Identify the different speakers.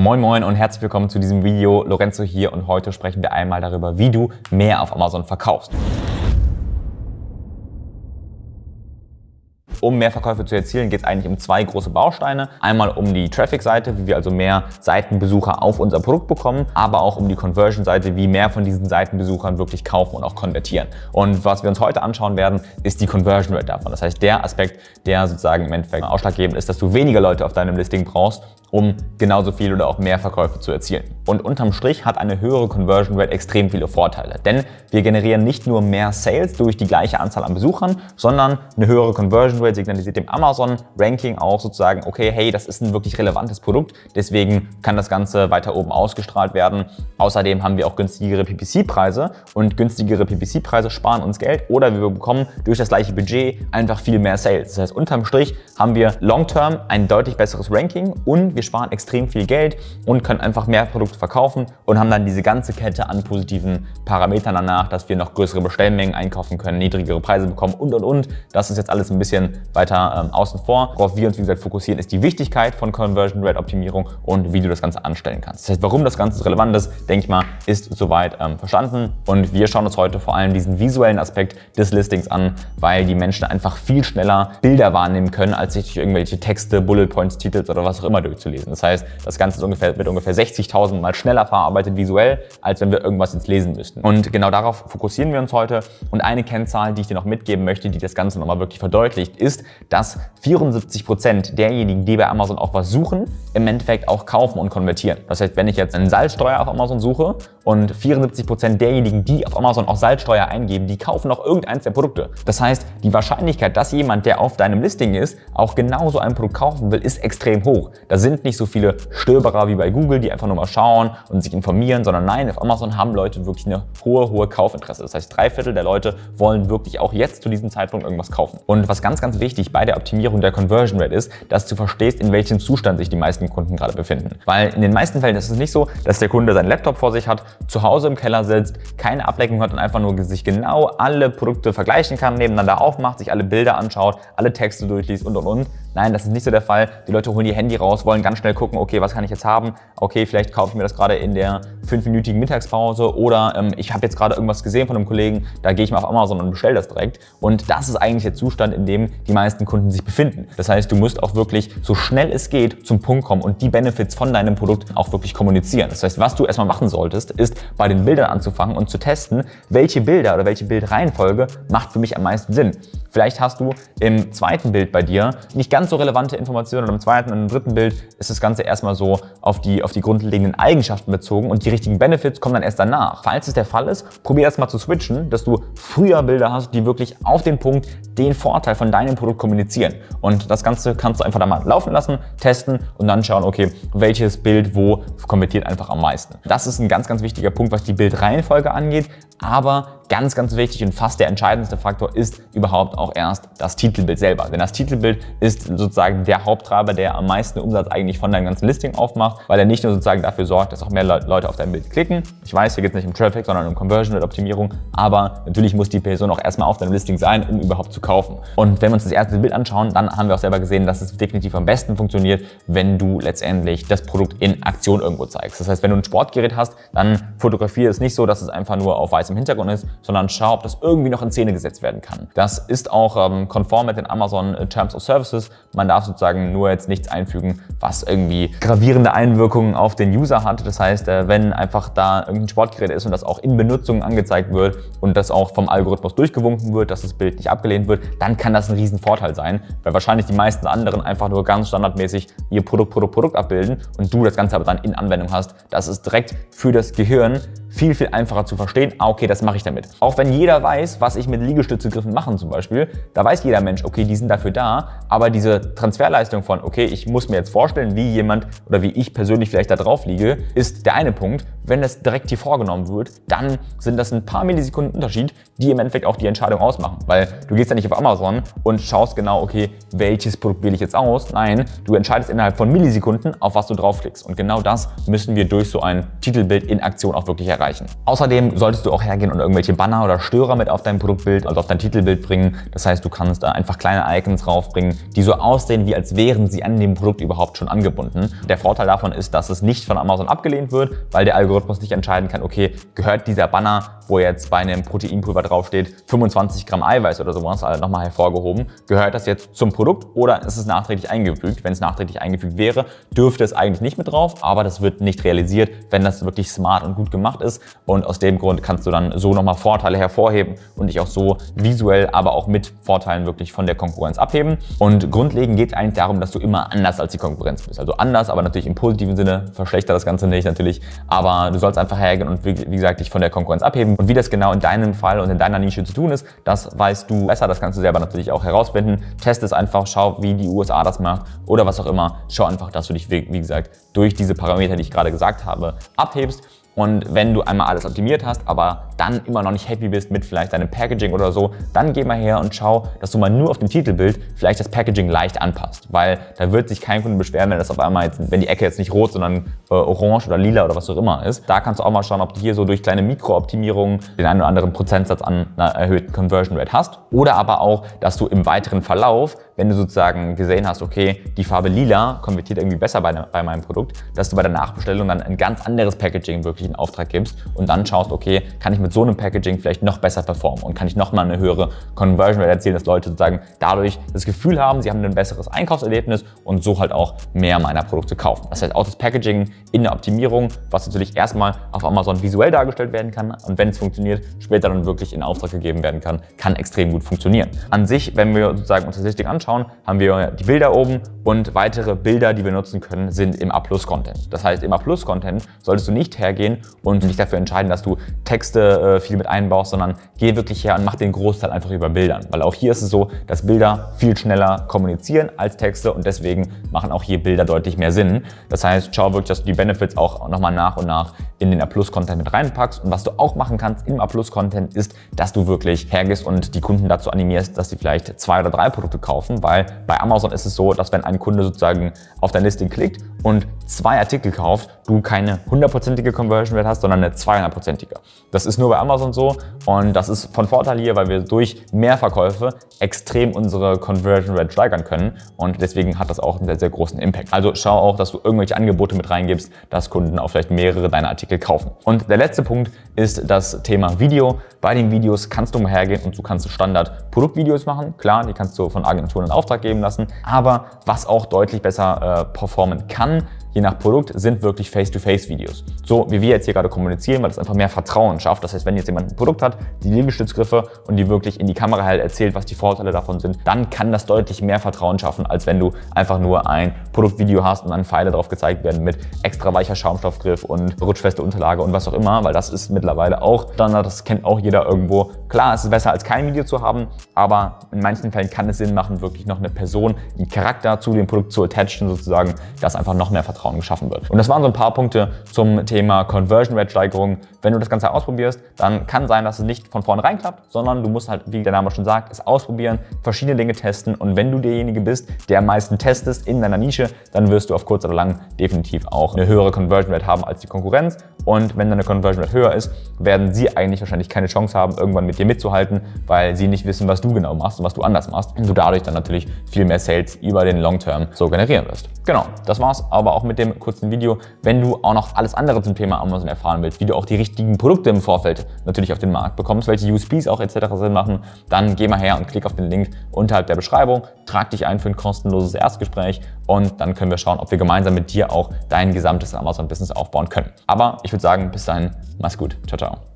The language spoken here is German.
Speaker 1: Moin Moin und herzlich willkommen zu diesem Video. Lorenzo hier und heute sprechen wir einmal darüber, wie du mehr auf Amazon verkaufst. Um mehr Verkäufe zu erzielen, geht es eigentlich um zwei große Bausteine. Einmal um die Traffic-Seite, wie wir also mehr Seitenbesucher auf unser Produkt bekommen, aber auch um die Conversion-Seite, wie mehr von diesen Seitenbesuchern wirklich kaufen und auch konvertieren. Und was wir uns heute anschauen werden, ist die Conversion Rate davon. Das heißt, der Aspekt, der sozusagen im Endeffekt ausschlaggebend ist, dass du weniger Leute auf deinem Listing brauchst, um genauso viel oder auch mehr Verkäufe zu erzielen. Und unterm Strich hat eine höhere Conversion Rate extrem viele Vorteile, denn wir generieren nicht nur mehr Sales durch die gleiche Anzahl an Besuchern, sondern eine höhere Conversion Rate signalisiert dem Amazon Ranking auch sozusagen, okay, hey, das ist ein wirklich relevantes Produkt, deswegen kann das Ganze weiter oben ausgestrahlt werden. Außerdem haben wir auch günstigere PPC-Preise und günstigere PPC-Preise sparen uns Geld oder wir bekommen durch das gleiche Budget einfach viel mehr Sales. Das heißt, unterm Strich haben wir long-term ein deutlich besseres Ranking und wir sparen extrem viel Geld und können einfach mehr Produkte verkaufen und haben dann diese ganze Kette an positiven Parametern danach, dass wir noch größere Bestellmengen einkaufen können, niedrigere Preise bekommen und und und. Das ist jetzt alles ein bisschen weiter ähm, außen vor. Worauf wir uns wie gesagt fokussieren, ist die Wichtigkeit von Conversion Rate Optimierung und wie du das Ganze anstellen kannst. Das heißt, warum das Ganze relevant ist, denke ich mal, ist soweit ähm, verstanden und wir schauen uns heute vor allem diesen visuellen Aspekt des Listings an, weil die Menschen einfach viel schneller Bilder wahrnehmen können, als sich durch irgendwelche Texte, Bullet Points, Titel oder was auch immer durchzulesen lesen. Das heißt, das Ganze ungefähr, wird ungefähr 60.000 Mal schneller verarbeitet visuell, als wenn wir irgendwas jetzt lesen müssten. Und genau darauf fokussieren wir uns heute. Und eine Kennzahl, die ich dir noch mitgeben möchte, die das Ganze nochmal wirklich verdeutlicht, ist, dass 74 Prozent derjenigen, die bei Amazon auch was suchen, im Endeffekt auch kaufen und konvertieren. Das heißt, wenn ich jetzt einen Salzsteuer auf Amazon suche und 74 Prozent derjenigen, die auf Amazon auch Salzsteuer eingeben, die kaufen auch irgendeins der Produkte. Das heißt, die Wahrscheinlichkeit, dass jemand, der auf deinem Listing ist, auch genauso ein Produkt kaufen will, ist extrem hoch. Da sind sind nicht so viele Stöberer wie bei Google, die einfach nur mal schauen und sich informieren, sondern nein, auf Amazon haben Leute wirklich eine hohe, hohe Kaufinteresse. Das heißt, drei Viertel der Leute wollen wirklich auch jetzt zu diesem Zeitpunkt irgendwas kaufen. Und was ganz, ganz wichtig bei der Optimierung der Conversion Rate ist, dass du verstehst, in welchem Zustand sich die meisten Kunden gerade befinden. Weil in den meisten Fällen ist es nicht so, dass der Kunde seinen Laptop vor sich hat, zu Hause im Keller sitzt, keine Ablenkung hat und einfach nur sich genau alle Produkte vergleichen kann, nebeneinander aufmacht, sich alle Bilder anschaut, alle Texte durchliest und und und, Nein, das ist nicht so der Fall. Die Leute holen ihr Handy raus, wollen ganz schnell gucken, okay, was kann ich jetzt haben? Okay, vielleicht kaufe ich mir das gerade in der fünfminütigen Mittagspause oder ähm, ich habe jetzt gerade irgendwas gesehen von einem Kollegen, da gehe ich mal auf Amazon und bestelle das direkt. Und das ist eigentlich der Zustand, in dem die meisten Kunden sich befinden. Das heißt, du musst auch wirklich so schnell es geht zum Punkt kommen und die Benefits von deinem Produkt auch wirklich kommunizieren. Das heißt, was du erstmal machen solltest, ist bei den Bildern anzufangen und zu testen, welche Bilder oder welche Bildreihenfolge macht für mich am meisten Sinn. Vielleicht hast du im zweiten Bild bei dir nicht ganz so relevante Informationen und im zweiten und im dritten Bild ist das Ganze erstmal so auf die, auf die grundlegenden Eigenschaften bezogen und die richtigen Benefits kommen dann erst danach. Falls es der Fall ist, probier erstmal zu switchen, dass du früher Bilder hast, die wirklich auf den Punkt den Vorteil von deinem Produkt kommunizieren. Und das Ganze kannst du einfach da mal laufen lassen, testen und dann schauen, okay, welches Bild wo konvertiert einfach am meisten. Das ist ein ganz, ganz wichtiger Punkt, was die Bildreihenfolge angeht, aber Ganz, ganz wichtig und fast der entscheidendste Faktor ist überhaupt auch erst das Titelbild selber. Denn das Titelbild ist sozusagen der Haupttreiber, der am meisten Umsatz eigentlich von deinem ganzen Listing aufmacht, weil er nicht nur sozusagen dafür sorgt, dass auch mehr Leute auf dein Bild klicken. Ich weiß, hier geht es nicht um Traffic, sondern um Conversion und Optimierung, aber natürlich muss die Person auch erstmal auf deinem Listing sein, um überhaupt zu kaufen. Und wenn wir uns das erste Bild anschauen, dann haben wir auch selber gesehen, dass es definitiv am besten funktioniert, wenn du letztendlich das Produkt in Aktion irgendwo zeigst. Das heißt, wenn du ein Sportgerät hast, dann fotografiere es nicht so, dass es einfach nur auf weißem Hintergrund ist, sondern schau, ob das irgendwie noch in Szene gesetzt werden kann. Das ist auch ähm, konform mit den Amazon äh, Terms of Services. Man darf sozusagen nur jetzt nichts einfügen, was irgendwie gravierende Einwirkungen auf den User hat. Das heißt, äh, wenn einfach da irgendein Sportgerät ist und das auch in Benutzung angezeigt wird und das auch vom Algorithmus durchgewunken wird, dass das Bild nicht abgelehnt wird, dann kann das ein riesen Vorteil sein, weil wahrscheinlich die meisten anderen einfach nur ganz standardmäßig ihr Produkt, Produkt, Produkt abbilden und du das Ganze aber dann in Anwendung hast. Das ist direkt für das Gehirn viel, viel einfacher zu verstehen. Ah, okay, das mache ich damit. Auch wenn jeder weiß, was ich mit Liegestützegriffen machen zum Beispiel, da weiß jeder Mensch, okay, die sind dafür da, aber diese Transferleistung von, okay, ich muss mir jetzt vorstellen, wie jemand oder wie ich persönlich vielleicht da drauf liege, ist der eine Punkt. Wenn das direkt hier vorgenommen wird, dann sind das ein paar Millisekunden Unterschied, die im Endeffekt auch die Entscheidung ausmachen. Weil du gehst ja nicht auf Amazon und schaust genau, okay, welches Produkt wähle ich jetzt aus. Nein, du entscheidest innerhalb von Millisekunden, auf was du draufklickst. Und genau das müssen wir durch so ein Titelbild in Aktion auch wirklich erreichen. Außerdem solltest du auch hergehen und irgendwelche Banner oder Störer mit auf dein Produktbild, also auf dein Titelbild bringen. Das heißt, du kannst da einfach kleine Icons raufbringen, die so aussehen, wie als wären sie an dem Produkt überhaupt schon angebunden. Der Vorteil davon ist, dass es nicht von Amazon abgelehnt wird, weil der Algorithmus nicht entscheiden kann, okay, gehört dieser Banner, wo jetzt bei einem Proteinpulver draufsteht, 25 Gramm Eiweiß oder sowas, also nochmal hervorgehoben, gehört das jetzt zum Produkt oder ist es nachträglich eingefügt? Wenn es nachträglich eingefügt wäre, dürfte es eigentlich nicht mit drauf, aber das wird nicht realisiert, wenn das wirklich smart und gut gemacht ist und aus dem Grund kannst du dann so nochmal Vorteile hervorheben und dich auch so visuell, aber auch mit Vorteilen wirklich von der Konkurrenz abheben. Und grundlegend geht es eigentlich darum, dass du immer anders als die Konkurrenz bist. Also anders, aber natürlich im positiven Sinne, verschlechtert das Ganze nicht natürlich, aber du sollst einfach hergehen und wie, wie gesagt dich von der Konkurrenz abheben. Und wie das genau in deinem Fall und in deiner Nische zu tun ist, das weißt du besser, das kannst du selber natürlich auch herausfinden. Test es einfach, schau, wie die USA das macht oder was auch immer. Schau einfach, dass du dich, wie gesagt, durch diese Parameter, die ich gerade gesagt habe, abhebst und wenn du einmal alles optimiert hast, aber dann immer noch nicht happy bist mit vielleicht deinem Packaging oder so, dann geh mal her und schau, dass du mal nur auf dem Titelbild vielleicht das Packaging leicht anpasst. Weil da wird sich kein Kunde beschweren, wenn das auf einmal jetzt, wenn die Ecke jetzt nicht rot, sondern äh, orange oder lila oder was auch immer ist. Da kannst du auch mal schauen, ob du hier so durch kleine Mikrooptimierungen den einen oder anderen Prozentsatz an einer erhöhten Conversion Rate hast. Oder aber auch, dass du im weiteren Verlauf, wenn du sozusagen gesehen hast, okay, die Farbe lila konvertiert irgendwie besser bei, bei meinem Produkt, dass du bei der Nachbestellung dann ein ganz anderes Packaging wirklich in Auftrag gibst und dann schaust, okay, kann ich mit so einem Packaging vielleicht noch besser performen und kann ich nochmal eine höhere Conversion Rate erzielen, dass Leute sozusagen dadurch das Gefühl haben, sie haben ein besseres Einkaufserlebnis und so halt auch mehr meiner Produkte kaufen. Das heißt auch das Packaging in der Optimierung, was natürlich erstmal auf Amazon visuell dargestellt werden kann und wenn es funktioniert, später dann wirklich in Auftrag gegeben werden kann, kann extrem gut funktionieren. An sich, wenn wir sozusagen uns Statistik anschauen, haben wir die Bilder oben und weitere Bilder, die wir nutzen können, sind im A-Plus-Content. Das heißt, im A-Plus-Content solltest du nicht hergehen und dich dafür entscheiden, dass du Texte äh, viel mit einbaust, sondern geh wirklich her und mach den Großteil einfach über Bildern. Weil auch hier ist es so, dass Bilder viel schneller kommunizieren als Texte und deswegen machen auch hier Bilder deutlich mehr Sinn. Das heißt, schau wirklich, dass du die Benefits auch nochmal nach und nach in den A-Plus-Content mit reinpackst. Und was du auch machen kannst im A-Plus-Content ist, dass du wirklich hergehst und die Kunden dazu animierst, dass sie vielleicht zwei oder drei Produkte kaufen, weil bei Amazon ist es so, dass wenn ein Kunde sozusagen auf dein Listing klickt und zwei Artikel kauft, du keine hundertprozentige Conversion Rate hast, sondern eine 200-prozentige. Das ist nur bei Amazon so und das ist von Vorteil hier, weil wir durch mehr Verkäufe extrem unsere Conversion Rate steigern können und deswegen hat das auch einen sehr, sehr großen Impact. Also schau auch, dass du irgendwelche Angebote mit reingibst, dass Kunden auch vielleicht mehrere deiner Artikel kaufen. Und der letzte Punkt ist das Thema Video. Bei den Videos kannst du mal hergehen und du kannst Standard Produktvideos machen. Klar, die kannst du von Agenturen in Auftrag geben lassen, aber was auch deutlich besser äh, performen kann, je nach Produkt, sind wirklich Face-to-Face-Videos. So wie wir jetzt hier gerade kommunizieren, weil das einfach mehr Vertrauen schafft. Das heißt, wenn jetzt jemand ein Produkt hat, die Liegestützgriffe und die wirklich in die Kamera halt erzählt, was die Vorteile davon sind, dann kann das deutlich mehr Vertrauen schaffen, als wenn du einfach nur ein Produktvideo hast und dann Pfeile drauf gezeigt werden mit extra weicher Schaumstoffgriff und rutschfeste Unterlage und was auch immer, weil das ist mittlerweile auch Standard, das kennt auch jeder irgendwo. Klar, es ist besser als kein Video zu haben, aber in manchen Fällen kann es Sinn machen, wirklich noch eine Person, einen Charakter zu dem Produkt zu attachen sozusagen, dass einfach noch mehr Vertrauen Vertrauen geschaffen wird. Und das waren so ein paar Punkte zum Thema Conversion Rate Steigerung. Wenn du das Ganze ausprobierst, dann kann sein, dass es nicht von vornherein klappt, sondern du musst halt, wie der Name schon sagt, es ausprobieren, verschiedene Dinge testen und wenn du derjenige bist, der am meisten testest in deiner Nische, dann wirst du auf kurz oder lang definitiv auch eine höhere Conversion Rate haben als die Konkurrenz und wenn deine Conversion Rate höher ist, werden sie eigentlich wahrscheinlich keine Chance haben, irgendwann mit dir mitzuhalten, weil sie nicht wissen, was du genau machst und was du anders machst und du dadurch dann natürlich viel mehr Sales über den Long Term so generieren wirst. Genau, das war's aber auch mit dem kurzen Video. Wenn du auch noch alles andere zum Thema Amazon erfahren willst, wie du auch die richtigen Produkte im Vorfeld natürlich auf den Markt bekommst, welche USPs auch etc. Sinn machen, dann geh mal her und klick auf den Link unterhalb der Beschreibung, trag dich ein für ein kostenloses Erstgespräch und dann können wir schauen, ob wir gemeinsam mit dir auch dein gesamtes Amazon-Business aufbauen können. Aber ich würde sagen, bis dahin, mach's gut. Ciao, ciao.